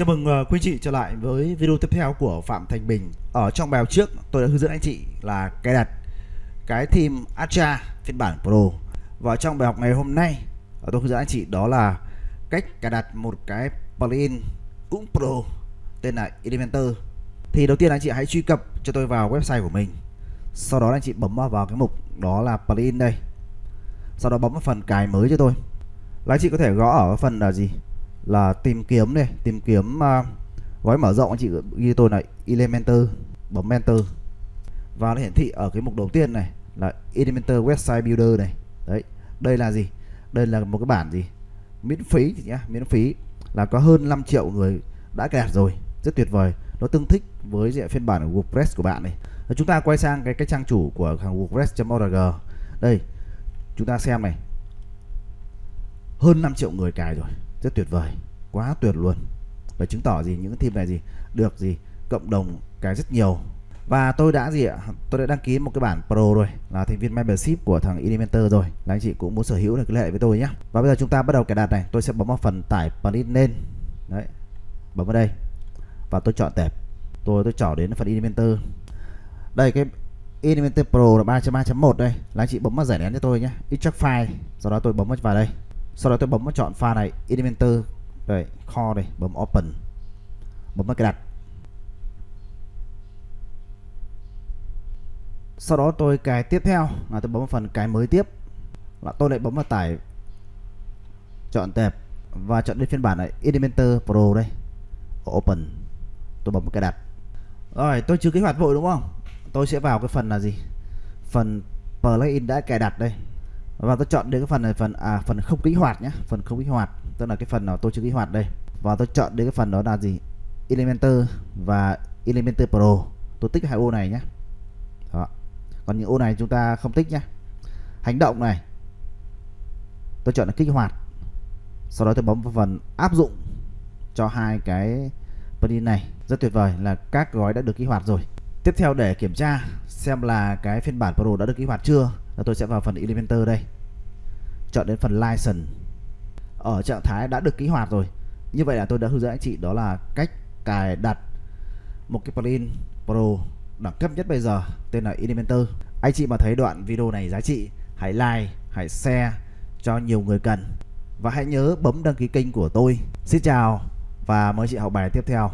Chào mừng uh, quý chị trở lại với video tiếp theo của Phạm Thành Bình. Ở trong bài học trước tôi đã hướng dẫn anh chị là cài đặt cái theme Astra phiên bản Pro. Và trong bài học ngày hôm nay ờ, tôi hướng dẫn anh chị đó là cách cài đặt một cái plugin cũng Pro tên là Elementor. Thì đầu tiên anh chị hãy truy cập cho tôi vào website của mình. Sau đó anh chị bấm vào cái mục đó là plugin đây. Sau đó bấm vào phần cài mới cho tôi. Là anh chị có thể gõ ở phần là gì? Là tìm kiếm này tìm kiếm uh, gói mở rộng. Anh chị ghi tôi là Elementor bấm enter. Và nó hiển thị ở cái mục đầu tiên này là Elementor website builder này. Đấy đây là gì? Đây là một cái bản gì? Miễn phí nhá miễn phí là có hơn 5 triệu người đã cài đặt rồi. Rất tuyệt vời. Nó tương thích với diện phiên bản của WordPress của bạn này. Và chúng ta quay sang cái cái trang chủ của hàng WordPress.org đây chúng ta xem này. Hơn 5 triệu người cài rồi rất tuyệt vời, quá tuyệt luôn. Và chứng tỏ gì, những team này gì, được gì, cộng đồng cái rất nhiều. Và tôi đã gì ạ, tôi đã đăng ký một cái bản pro rồi, là thành viên membership của thằng Elementor rồi. Là anh chị cũng muốn sở hữu được cái hệ với tôi nhé và bây giờ chúng ta bắt đầu cài đặt này, tôi sẽ bấm vào phần tải plugin lên. Đấy, bấm vào đây. Và tôi chọn tệp. Tôi tôi chọn đến phần Elementor đây, cái Elementor Pro là 3.3.1 đây. Là anh chị bấm vào giải nén cho tôi nhé extract file, sau đó tôi bấm vào đây sau đó tôi bấm vào chọn file này, Elementor. Đây kho đây, bấm open. Bấm vào cài đặt. Sau đó tôi cài tiếp theo. Là tôi bấm vào phần cài mới tiếp. Là tôi lại bấm vào tải chọn tệp và chọn đến phiên bản này, Elementor Pro đây. Open. Tôi bấm vào cài đặt. Rồi, tôi chưa kích hoạt vội đúng không? Tôi sẽ vào cái phần là gì? Phần plugin đã cài đặt đây và tôi chọn đến cái phần này, phần à phần không kích hoạt nhé phần không kích hoạt. Tức là cái phần nào tôi chưa kích hoạt đây. Và tôi chọn đến cái phần đó là gì? Elementor và Elementor Pro. Tôi tích hai ô này nhé đó. còn những ô này chúng ta không tích nhé hành động này. Tôi chọn là kích hoạt. Sau đó tôi bấm vào phần áp dụng cho hai cái plugin này. Rất tuyệt vời là các gói đã được kích hoạt rồi. Tiếp theo để kiểm tra xem là cái phiên bản Pro đã được kích hoạt chưa và tôi sẽ vào phần Elementor đây. Chọn đến phần license. Ở trạng thái đã được kích hoạt rồi. Như vậy là tôi đã hướng dẫn anh chị đó là cách cài đặt một cái plugin Pro đẳng cấp nhất bây giờ, tên là Elementor. Anh chị mà thấy đoạn video này giá trị, hãy like, hãy share cho nhiều người cần. Và hãy nhớ bấm đăng ký kênh của tôi. Xin chào và mời chị học bài tiếp theo.